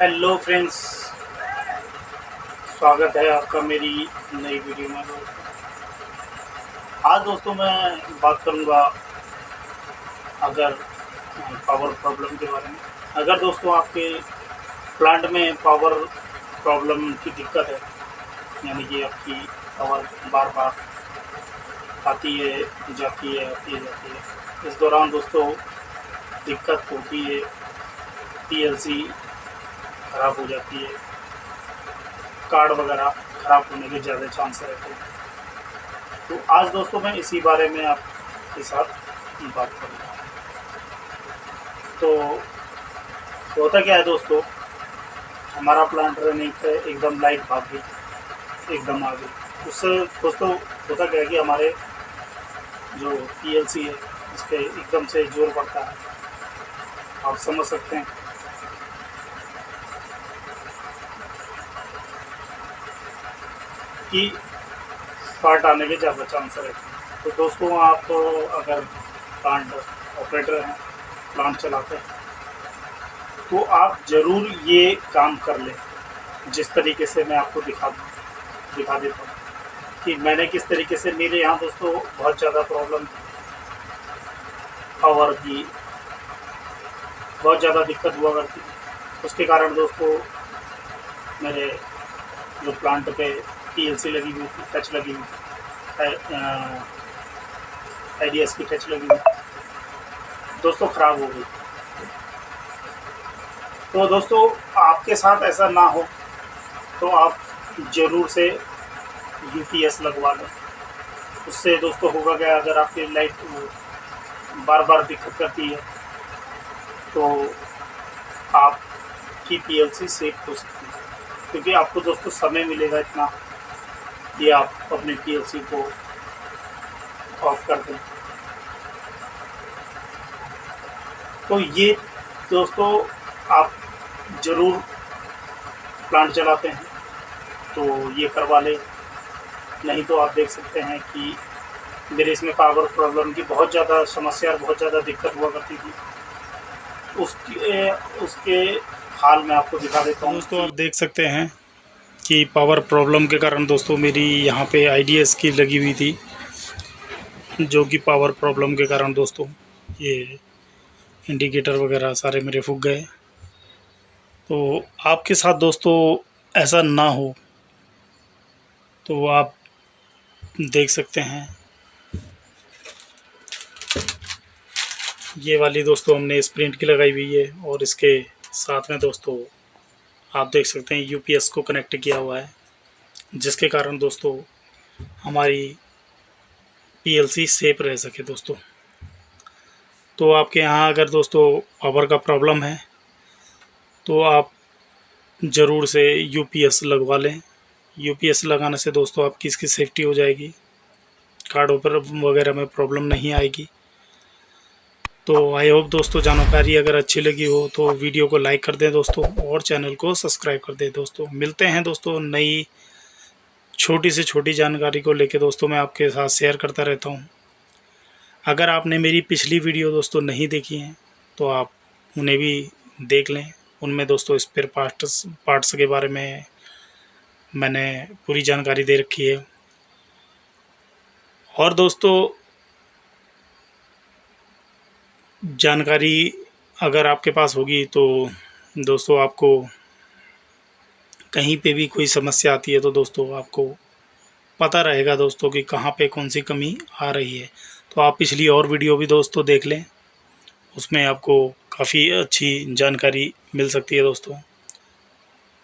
Hello friends स्वागत है आपका मेरी नई वीडियो में। आज दोस्तों, मैं बात करूँगा अगर पावर प्रॉब्लम के बारे में। अगर दोस्तों आपके प्लांट में पावर प्रॉब्लम की दिक्कत है, यानी कि आपकी पावर बार बार आती है, जाती है, आती है, जाती है, इस दौरान दोस्तों दिक्कत होती है पीएलसी ख़राब हो जाती है। कार्ड वगैरह ख़राब होने के ज़्यादा चांस रहते हैं। तो आज दोस्तों मैं इसी बारे में आपके साथ बात करूँगा। तो होता क्या है दोस्तों, हमारा प्लांट रनिंग एकदम लाइट भाग गई एकदम आ गई उससे दोस्तों होता क्या है कि हमारे जो पीएलसी है उस पर एकदम से ज़ोर पड़ता है। आप समझ सकते हैं। की फाल्ट आने के ज़्यादा चांस रहते हैं। तो दोस्तों, आप तो अगर प्लांट ऑपरेटर हैं प्लांट चलाते हैं तो आप ज़रूर ये काम कर लें। जिस तरीके से मैं आपको दिखा दिखा देता हूँ कि मैंने किस तरीके से, मेरे यहाँ दोस्तों बहुत ज़्यादा प्रॉब्लम पावर की, बहुत ज़्यादा दिक्कत हुआ करती उसके कारण दोस्तों, मेरे जो प्लांट पे पीएलसी लगी हुई टच लगी हुई आई की टच लगी हुई दोस्तों, ख़राब हो गई। तो दोस्तों, आपके साथ ऐसा ना हो तो आप ज़रूर से यूपीएस लगवा लें। उससे दोस्तों होगा क्या, अगर आपकी लाइट बार बार दिक्कत करती है तो आपकी पीएलसी सेफ़ हो सकती है। क्योंकि आपको दोस्तों समय मिलेगा इतना। कि आप अपने पीएलसी को ऑफ़ कर दें। तो ये दोस्तों आप ज़रूर प्लांट चलाते हैं तो ये करवा लें। नहीं तो आप देख सकते हैं कि मेरे इसमें पावर प्रॉब्लम की बहुत ज़्यादा समस्या और बहुत ज़्यादा दिक्कत हुआ करती थी। उसके उसके हाल में आपको दिखा देता हूँ दोस्तों, आप देख सकते हैं कि पावर प्रॉब्लम के कारण दोस्तों मेरी यहाँ पे आईडीएस की लगी हुई थी, जो कि पावर प्रॉब्लम के कारण दोस्तों ये इंडिकेटर वगैरह सारे मेरे फूक गए। तो आपके साथ दोस्तों ऐसा ना हो तो आप देख सकते हैं। ये वाली दोस्तों हमने स्प्रिंट की लगाई हुई है और इसके साथ में दोस्तों आप देख सकते हैं यूपीएस को कनेक्ट किया हुआ है। जिसके कारण दोस्तों, हमारी पीएलसी सेफ़ रह सके दोस्तों। तो आपके यहाँ अगर दोस्तों पावर का प्रॉब्लम है तो आप ज़रूर से यूपीएस लगवा लें। यूपीएस लगाने से दोस्तों, आपकी इसकी सेफ्टी हो जाएगी। कार्ड पर वगैरह में प्रॉब्लम नहीं आएगी। तो आई होप दोस्तों जानकारी अगर अच्छी लगी हो तो वीडियो को लाइक कर दें दोस्तों और चैनल को सब्सक्राइब कर दें दोस्तों। मिलते हैं दोस्तों नई छोटी से छोटी जानकारी को लेकर दोस्तों मैं आपके साथ शेयर करता रहता हूँ। अगर आपने मेरी पिछली वीडियो दोस्तों नहीं देखी हैं तो आप उन्हें भी देख लें। उनमें दोस्तों स्पेयर पार्ट्स पार्ट्स के बारे में मैंने पूरी जानकारी दे रखी है। और दोस्तों जानकारी अगर आपके पास होगी तो दोस्तों आपको कहीं पे भी कोई समस्या आती है तो दोस्तों आपको पता रहेगा दोस्तों कि कहाँ पे कौन सी कमी आ रही है। तो आप पिछली और वीडियो भी दोस्तों देख लें, उसमें आपको काफ़ी अच्छी जानकारी मिल सकती है दोस्तों।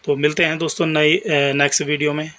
तो मिलते हैं दोस्तों नई नेक्स्ट वीडियो में।